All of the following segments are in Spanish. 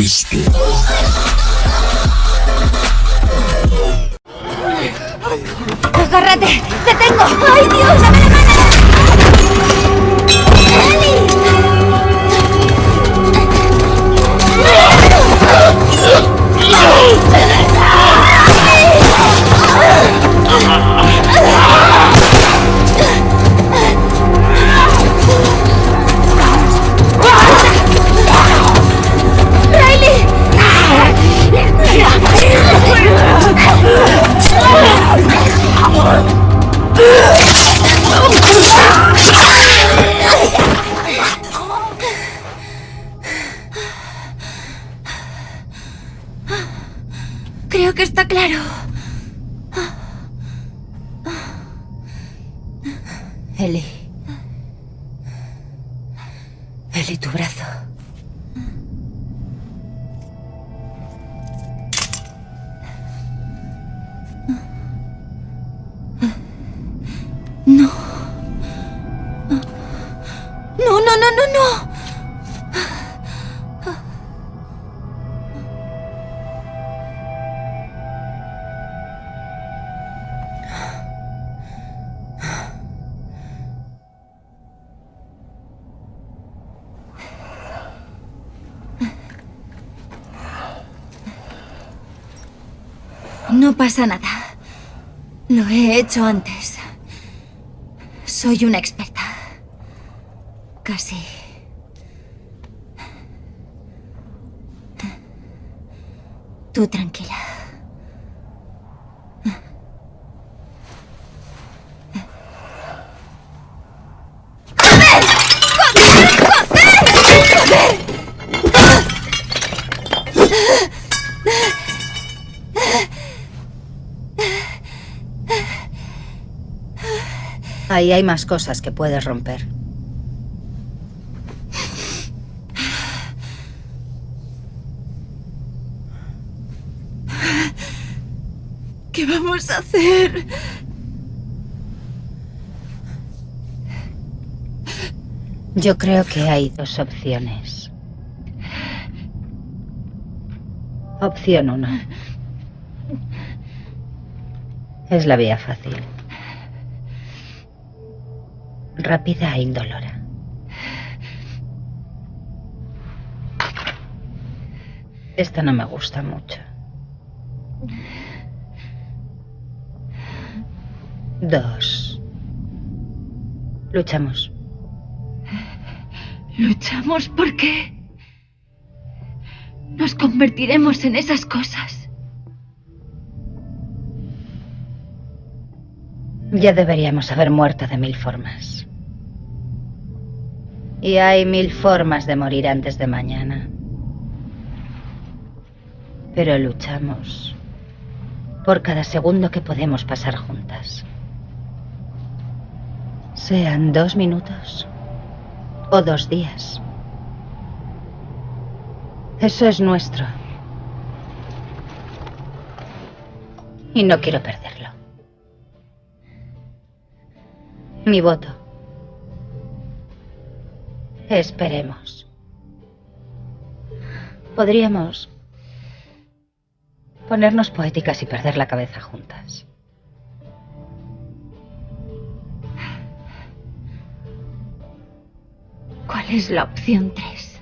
resto. ¡Agárrate! ¡Te tengo! ¡Ay, Dios! ¡Dame la mano! Creo que está claro. Eli. Eli, tu brazo. No. No, no, no, no, no. No pasa nada. Lo he hecho antes. Soy una experta. Casi. Tú tranquila. Ahí hay más cosas que puedes romper. ¿Qué vamos a hacer? Yo creo que hay dos opciones. Opción uno. Es la vía fácil. Rápida e indolora. Esta no me gusta mucho. Dos. Luchamos. ¿Luchamos por qué? Nos convertiremos en esas cosas. Ya deberíamos haber muerto de mil formas. Y hay mil formas de morir antes de mañana. Pero luchamos por cada segundo que podemos pasar juntas. Sean dos minutos o dos días. Eso es nuestro. Y no quiero perderlo. Mi voto. Esperemos. Podríamos ponernos poéticas y perder la cabeza juntas. ¿Cuál es la opción 3?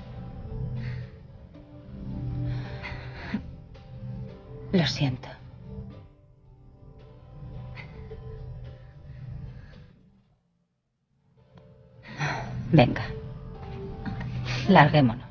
Lo siento. Venga. Larguémonos.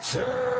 Sir.